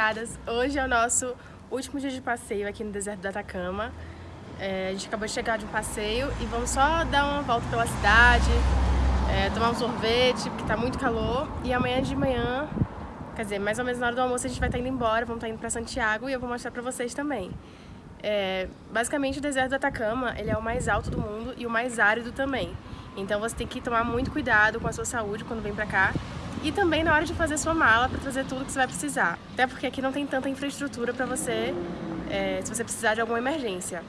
convidadas. Hoje é o nosso último dia de passeio aqui no deserto do Atacama. É, a gente acabou de chegar de um passeio e vamos só dar uma volta pela cidade, é, tomar um sorvete, porque tá muito calor. E amanhã de manhã, quer dizer, mais ou menos na hora do almoço a gente vai estar tá indo embora, vamos estar tá indo pra Santiago e eu vou mostrar pra vocês também. É, basicamente o deserto do Atacama ele é o mais alto do mundo e o mais árido também. Então você tem que tomar muito cuidado com a sua saúde quando vem pra cá e também na hora de fazer sua mala para trazer tudo que você vai precisar. Até porque aqui não tem tanta infraestrutura para você, é, se você precisar de alguma emergência.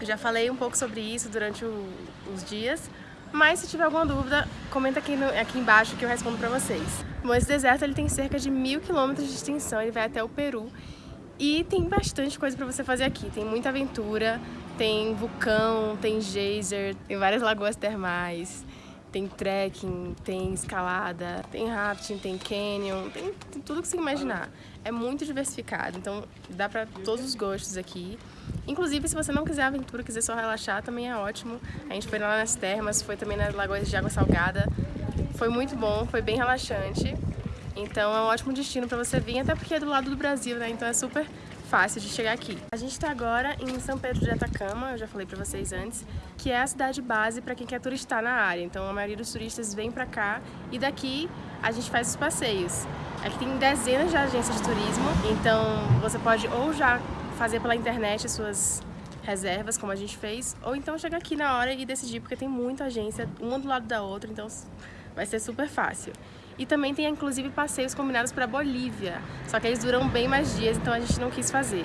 Eu já falei um pouco sobre isso durante o, os dias, mas se tiver alguma dúvida, comenta aqui, no, aqui embaixo que eu respondo para vocês. Bom, esse deserto ele tem cerca de mil quilômetros de extensão, ele vai até o Peru e tem bastante coisa para você fazer aqui. Tem muita aventura, tem vulcão, tem geyser, tem várias lagoas termais, tem trekking, tem escalada, tem rafting, tem canyon, tem, tem tudo que você imaginar. É muito diversificado, então dá para todos os gostos aqui. Inclusive, se você não quiser aventura, quiser só relaxar, também é ótimo. A gente foi lá nas termas, foi também nas lagoas de água salgada. Foi muito bom, foi bem relaxante. Então é um ótimo destino para você vir, até porque é do lado do Brasil, né? Então é super fácil de chegar aqui. A gente está agora em São Pedro de Atacama, eu já falei para vocês antes, que é a cidade base para quem quer turistar na área. Então a maioria dos turistas vem para cá e daqui a gente faz os passeios. Aqui tem dezenas de agências de turismo, então você pode ou já fazer pela internet as suas reservas, como a gente fez, ou então chegar aqui na hora e decidir, porque tem muita agência, uma do lado da outra, então vai ser super fácil. E também tem inclusive passeios combinados para Bolívia, só que eles duram bem mais dias, então a gente não quis fazer.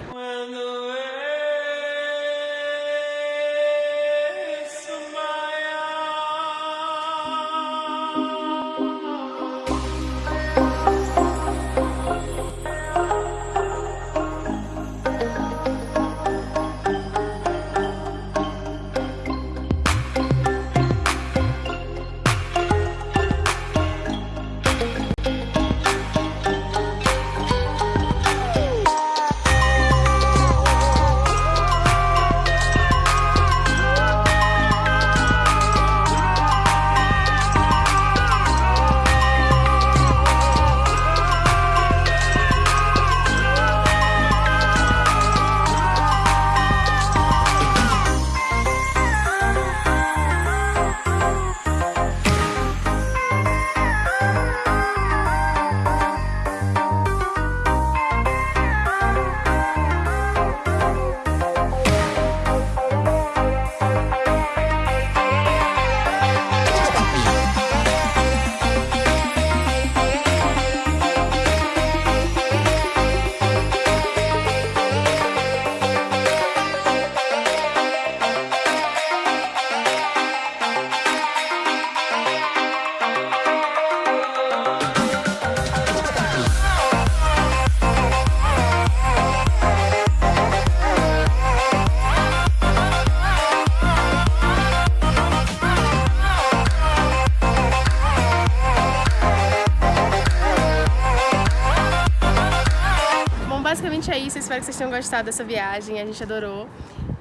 É isso, espero que vocês tenham gostado dessa viagem, a gente adorou.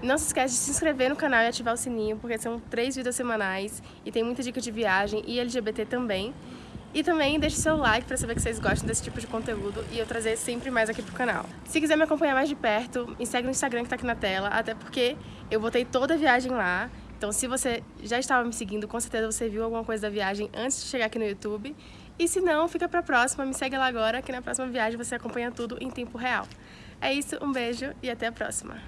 Não se esquece de se inscrever no canal e ativar o sininho, porque são três vídeos semanais e tem muita dica de viagem e LGBT também. E também deixe seu like para saber que vocês gostam desse tipo de conteúdo e eu trazer sempre mais aqui pro canal. Se quiser me acompanhar mais de perto, me segue no Instagram que tá aqui na tela, até porque eu botei toda a viagem lá. Então se você já estava me seguindo, com certeza você viu alguma coisa da viagem antes de chegar aqui no YouTube. E se não, fica pra próxima, me segue lá agora, que na próxima viagem você acompanha tudo em tempo real. É isso, um beijo e até a próxima.